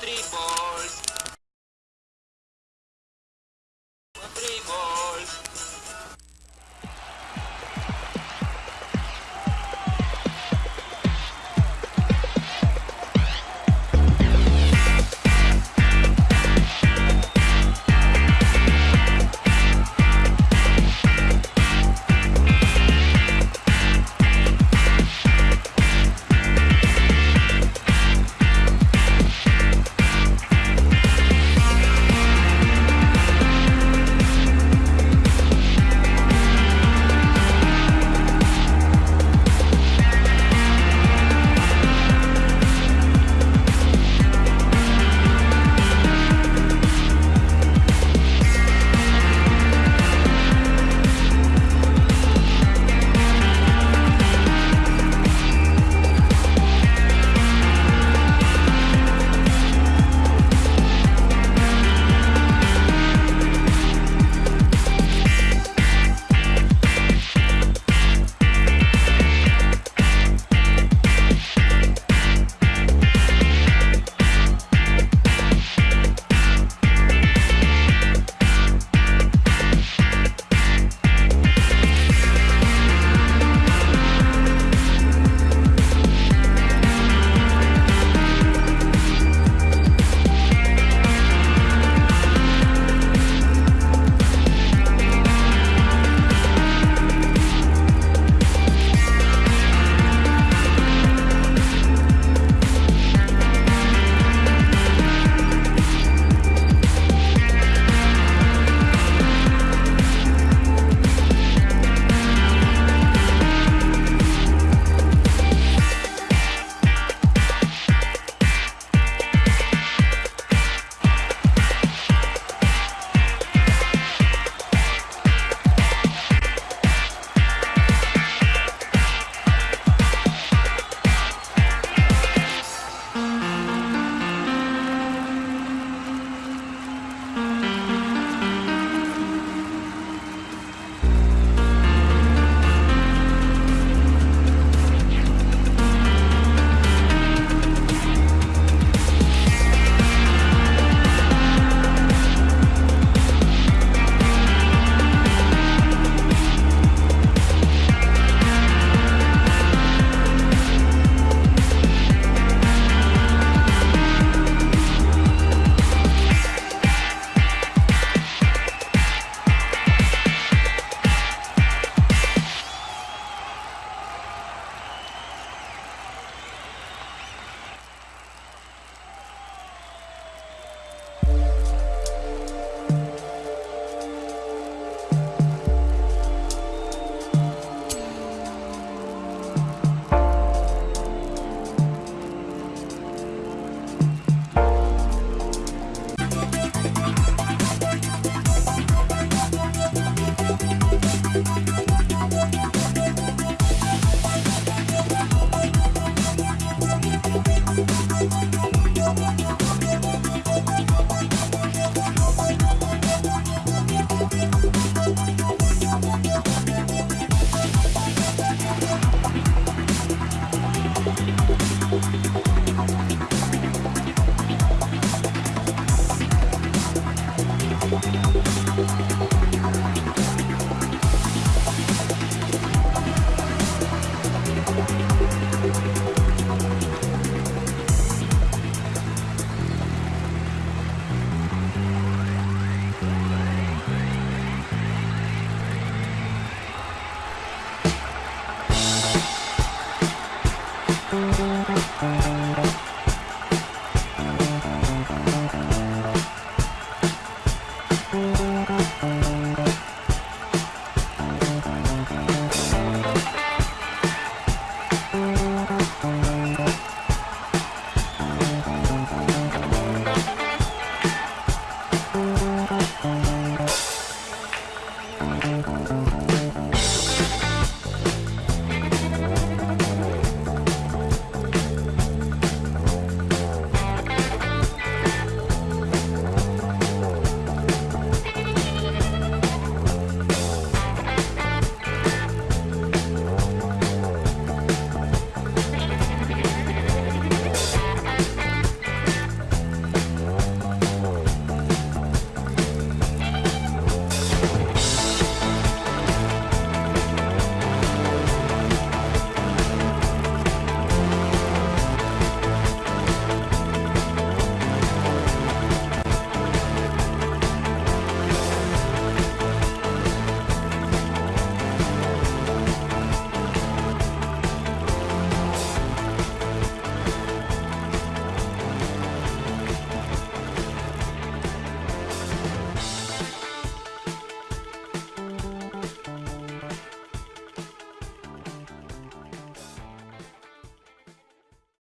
three